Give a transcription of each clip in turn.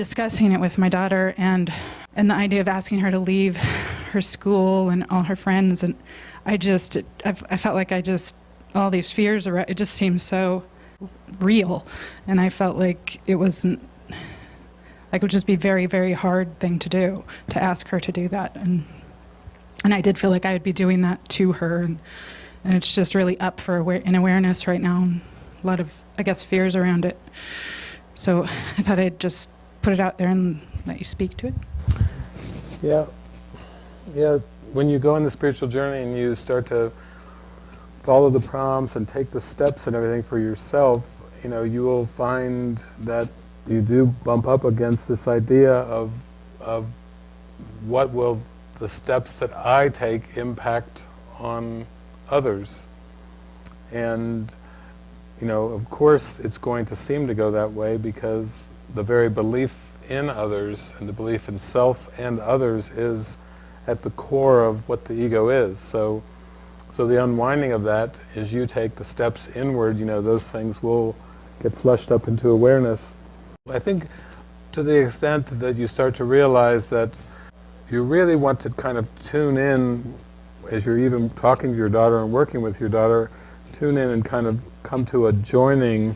discussing it with my daughter and and the idea of asking her to leave her school and all her friends. And I just I, I felt like I just all these fears are it just seemed so real. And I felt like it wasn't like it would just be very very hard thing to do to ask her to do that. And and I did feel like I would be doing that to her. And and it's just really up for aware, awareness right now. A lot of I guess fears around it. So I thought I'd just put it out there and let you speak to it. Yeah, yeah. When you go on the spiritual journey and you start to follow the prompts and take the steps and everything for yourself, you know, you will find that you do bump up against this idea of, of what will the steps that I take impact on others. And, you know, of course it's going to seem to go that way because the very belief in others and the belief in self and others is at the core of what the ego is. So, so the unwinding of that is you take the steps inward, you know, those things will get flushed up into awareness. I think to the extent that you start to realize that you really want to kind of tune in as you're even talking to your daughter and working with your daughter, tune in and kind of come to a joining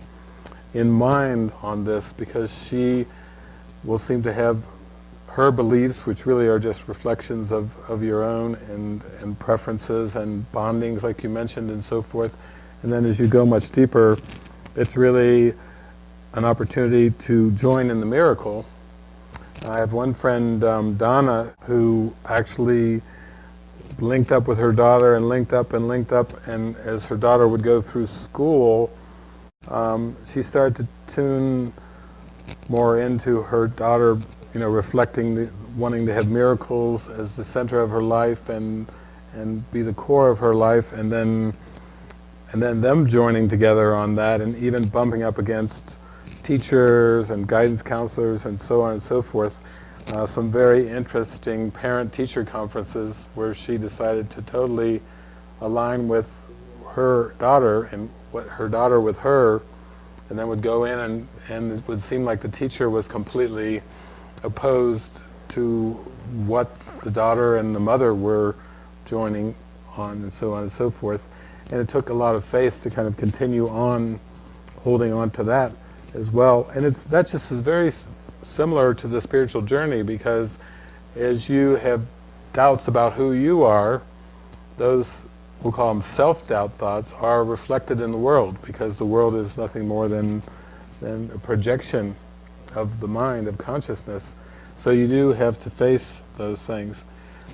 in mind on this because she will seem to have her beliefs, which really are just reflections of, of your own and, and preferences and bondings like you mentioned and so forth. And then as you go much deeper, it's really an opportunity to join in the miracle. I have one friend, um, Donna, who actually linked up with her daughter and linked up and linked up and as her daughter would go through school, um, she started to tune more into her daughter, you know, reflecting the, wanting to have miracles as the center of her life and and be the core of her life, and then and then them joining together on that, and even bumping up against teachers and guidance counselors and so on and so forth. Uh, some very interesting parent-teacher conferences where she decided to totally align with her daughter and what her daughter with her and then would go in and, and it would seem like the teacher was completely opposed to what the daughter and the mother were joining on and so on and so forth. And it took a lot of faith to kind of continue on holding on to that as well. And it's that just is very similar to the spiritual journey because as you have doubts about who you are, those we'll call them self-doubt thoughts, are reflected in the world because the world is nothing more than, than a projection of the mind, of consciousness. So you do have to face those things.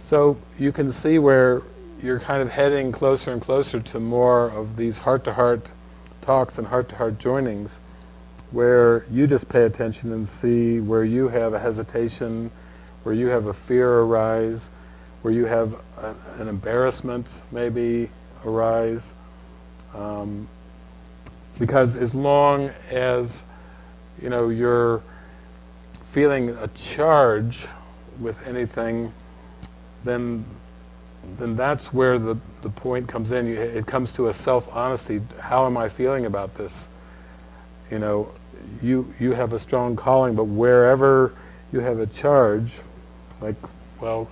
So you can see where you're kind of heading closer and closer to more of these heart-to-heart -heart talks and heart-to-heart -heart joinings where you just pay attention and see where you have a hesitation, where you have a fear arise, where you have a, an embarrassment maybe arise. Um, because as long as you know you're feeling a charge with anything, then then that's where the, the point comes in. You, it comes to a self-honesty. How am I feeling about this? You know, you, you have a strong calling, but wherever you have a charge, like, well,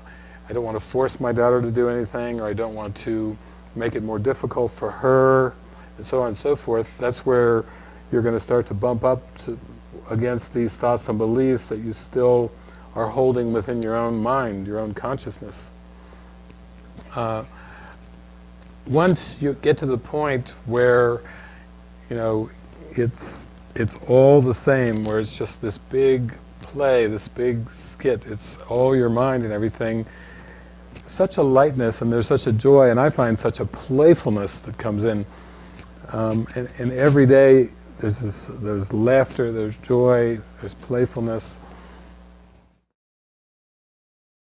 I don't want to force my daughter to do anything, or I don't want to make it more difficult for her, and so on and so forth, that's where you're going to start to bump up to, against these thoughts and beliefs that you still are holding within your own mind, your own consciousness. Uh, once you get to the point where, you know, it's, it's all the same, where it's just this big play, this big skit, it's all your mind and everything, such a lightness and there's such a joy and I find such a playfulness that comes in. Um, and, and every day there's this, there's laughter, there's joy, there's playfulness.